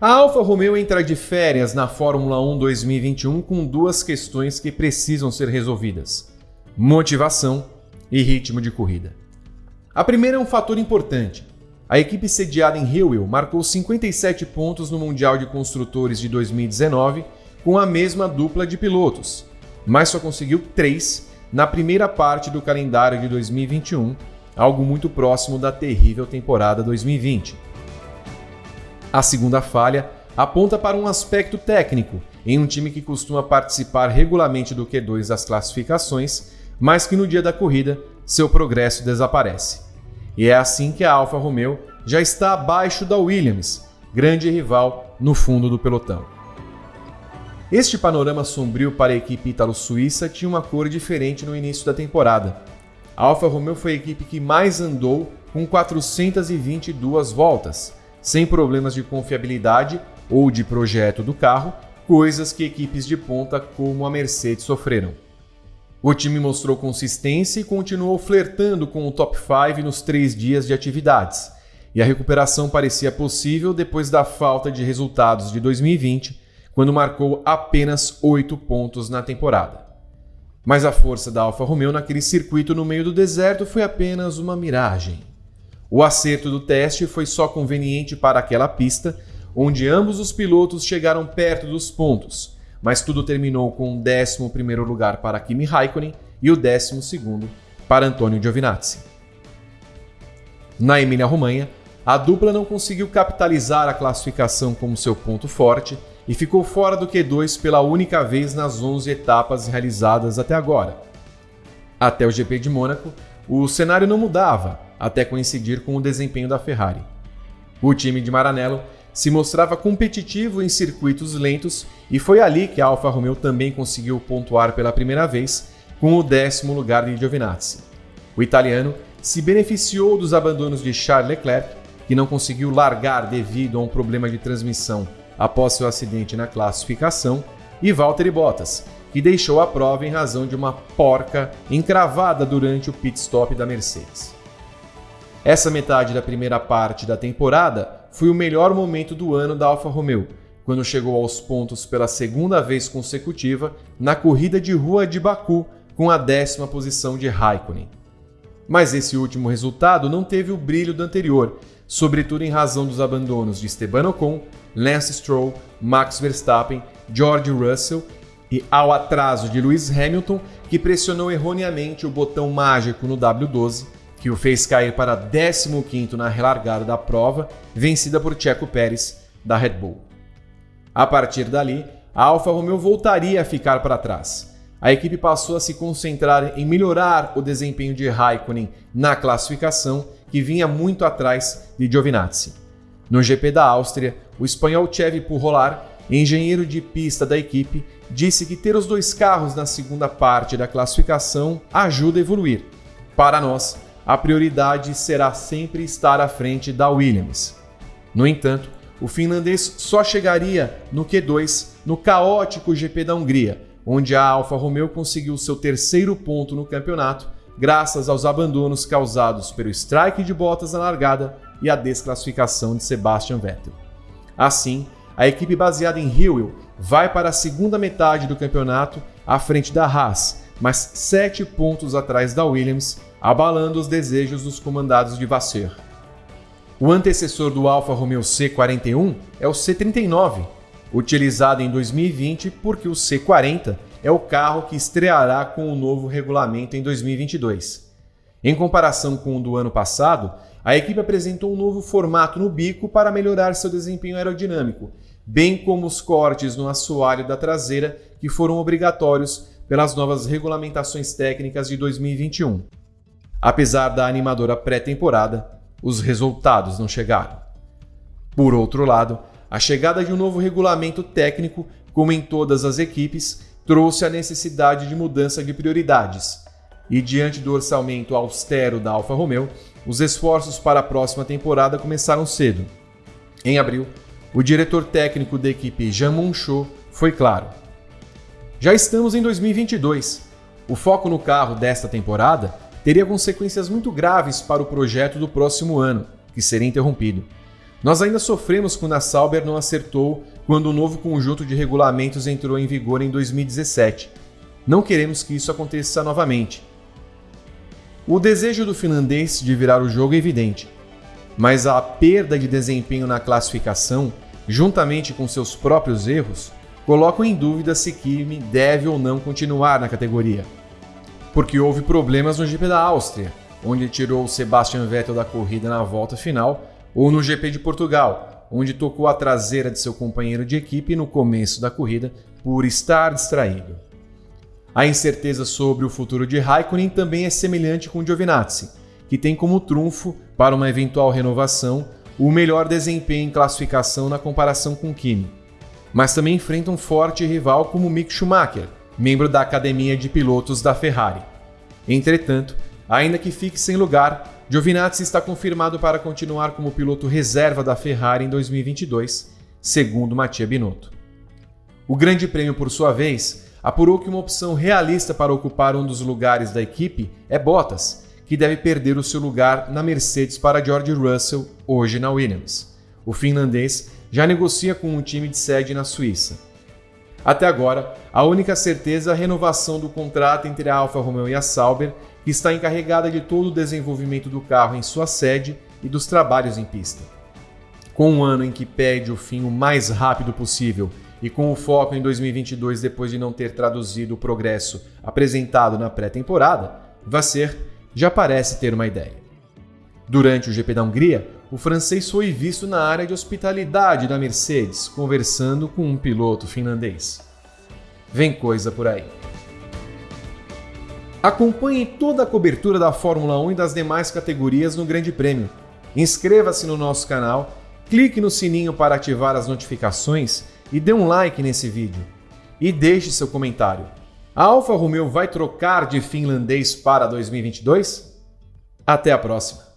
A Alfa Romeo entra de férias na Fórmula 1 2021 com duas questões que precisam ser resolvidas: motivação e ritmo de corrida. A primeira é um fator importante. A equipe sediada em Hillwell marcou 57 pontos no Mundial de Construtores de 2019 com a mesma dupla de pilotos, mas só conseguiu 3 na primeira parte do calendário de 2021, algo muito próximo da terrível temporada 2020. A segunda falha aponta para um aspecto técnico em um time que costuma participar regularmente do Q2 das classificações, mas que no dia da corrida seu progresso desaparece. E é assim que a Alfa Romeo já está abaixo da Williams, grande rival no fundo do pelotão. Este panorama sombrio para a equipe ítalo-suíça tinha uma cor diferente no início da temporada. A Alfa Romeo foi a equipe que mais andou com 422 voltas, sem problemas de confiabilidade ou de projeto do carro, coisas que equipes de ponta como a Mercedes sofreram. O time mostrou consistência e continuou flertando com o top 5 nos três dias de atividades, e a recuperação parecia possível depois da falta de resultados de 2020, quando marcou apenas 8 pontos na temporada. Mas a força da Alfa Romeo naquele circuito no meio do deserto foi apenas uma miragem. O acerto do teste foi só conveniente para aquela pista, onde ambos os pilotos chegaram perto dos pontos, mas tudo terminou com o 11 lugar para Kimi Raikkonen e o 12 para Antonio Giovinazzi. Na Emília-Romanha, a dupla não conseguiu capitalizar a classificação como seu ponto forte e ficou fora do Q2 pela única vez nas 11 etapas realizadas até agora. Até o GP de Mônaco, o cenário não mudava, até coincidir com o desempenho da Ferrari. O time de Maranello se mostrava competitivo em circuitos lentos e foi ali que a Alfa Romeo também conseguiu pontuar pela primeira vez com o décimo lugar de Giovinazzi. O italiano se beneficiou dos abandonos de Charles Leclerc, que não conseguiu largar devido a um problema de transmissão após seu acidente na classificação, e Valtteri Bottas, que deixou a prova em razão de uma porca encravada durante o pit stop da Mercedes. Essa metade da primeira parte da temporada foi o melhor momento do ano da Alfa Romeo, quando chegou aos pontos pela segunda vez consecutiva na corrida de rua de Baku com a décima posição de Raikkonen. Mas esse último resultado não teve o brilho do anterior, sobretudo em razão dos abandonos de Esteban Ocon, Lance Stroll, Max Verstappen, George Russell e ao atraso de Lewis Hamilton, que pressionou erroneamente o botão mágico no W12 que o fez cair para 15º na relargada da prova, vencida por Checo Pérez, da Red Bull. A partir dali, a Alfa Romeo voltaria a ficar para trás. A equipe passou a se concentrar em melhorar o desempenho de Raikkonen na classificação, que vinha muito atrás de Giovinazzi. No GP da Áustria, o espanhol Chevy Purrolar, engenheiro de pista da equipe, disse que ter os dois carros na segunda parte da classificação ajuda a evoluir. Para nós, a prioridade será sempre estar à frente da Williams. No entanto, o finlandês só chegaria no Q2 no caótico GP da Hungria, onde a Alfa Romeo conseguiu seu terceiro ponto no campeonato, graças aos abandonos causados pelo strike de Bottas na largada e a desclassificação de Sebastian Vettel. Assim, a equipe baseada em Hillwell vai para a segunda metade do campeonato à frente da Haas, mas sete pontos atrás da Williams abalando os desejos dos comandados de Vasseur. O antecessor do Alfa Romeo C41 é o C39, utilizado em 2020 porque o C40 é o carro que estreará com o novo regulamento em 2022. Em comparação com o do ano passado, a equipe apresentou um novo formato no bico para melhorar seu desempenho aerodinâmico, bem como os cortes no assoalho da traseira que foram obrigatórios pelas novas regulamentações técnicas de 2021. Apesar da animadora pré-temporada, os resultados não chegaram. Por outro lado, a chegada de um novo regulamento técnico, como em todas as equipes, trouxe a necessidade de mudança de prioridades. E diante do orçamento austero da Alfa Romeo, os esforços para a próxima temporada começaram cedo. Em abril, o diretor técnico da equipe Jean Monchot foi claro. Já estamos em 2022. O foco no carro desta temporada teria consequências muito graves para o projeto do próximo ano, que seria interrompido. Nós ainda sofremos quando a Sauber não acertou quando o novo conjunto de regulamentos entrou em vigor em 2017. Não queremos que isso aconteça novamente. O desejo do finlandês de virar o jogo é evidente, mas a perda de desempenho na classificação, juntamente com seus próprios erros, colocam em dúvida se Kimi deve ou não continuar na categoria. Porque houve problemas no GP da Áustria, onde tirou Sebastian Vettel da corrida na volta final, ou no GP de Portugal, onde tocou a traseira de seu companheiro de equipe no começo da corrida por estar distraído. A incerteza sobre o futuro de Raikkonen também é semelhante com Giovinazzi, que tem como trunfo para uma eventual renovação o melhor desempenho em classificação na comparação com Kimi mas também enfrenta um forte rival como Mick Schumacher, membro da academia de pilotos da Ferrari. Entretanto, ainda que fique sem lugar, Giovinazzi está confirmado para continuar como piloto reserva da Ferrari em 2022, segundo Mattia Binotto. O Grande Prêmio, por sua vez, apurou que uma opção realista para ocupar um dos lugares da equipe é Bottas, que deve perder o seu lugar na Mercedes para George Russell, hoje na Williams. O finlandês já negocia com um time de sede na Suíça. Até agora, a única certeza é a renovação do contrato entre a Alfa Romeo e a Sauber, que está encarregada de todo o desenvolvimento do carro em sua sede e dos trabalhos em pista. Com um ano em que pede o fim o mais rápido possível e com o foco em 2022 depois de não ter traduzido o progresso apresentado na pré-temporada, Vasser já parece ter uma ideia. Durante o GP da Hungria, o francês foi visto na área de hospitalidade da Mercedes, conversando com um piloto finlandês. Vem coisa por aí. Acompanhe toda a cobertura da Fórmula 1 e das demais categorias no Grande Prêmio. Inscreva-se no nosso canal, clique no sininho para ativar as notificações e dê um like nesse vídeo. E deixe seu comentário. A Alfa Romeo vai trocar de finlandês para 2022? Até a próxima!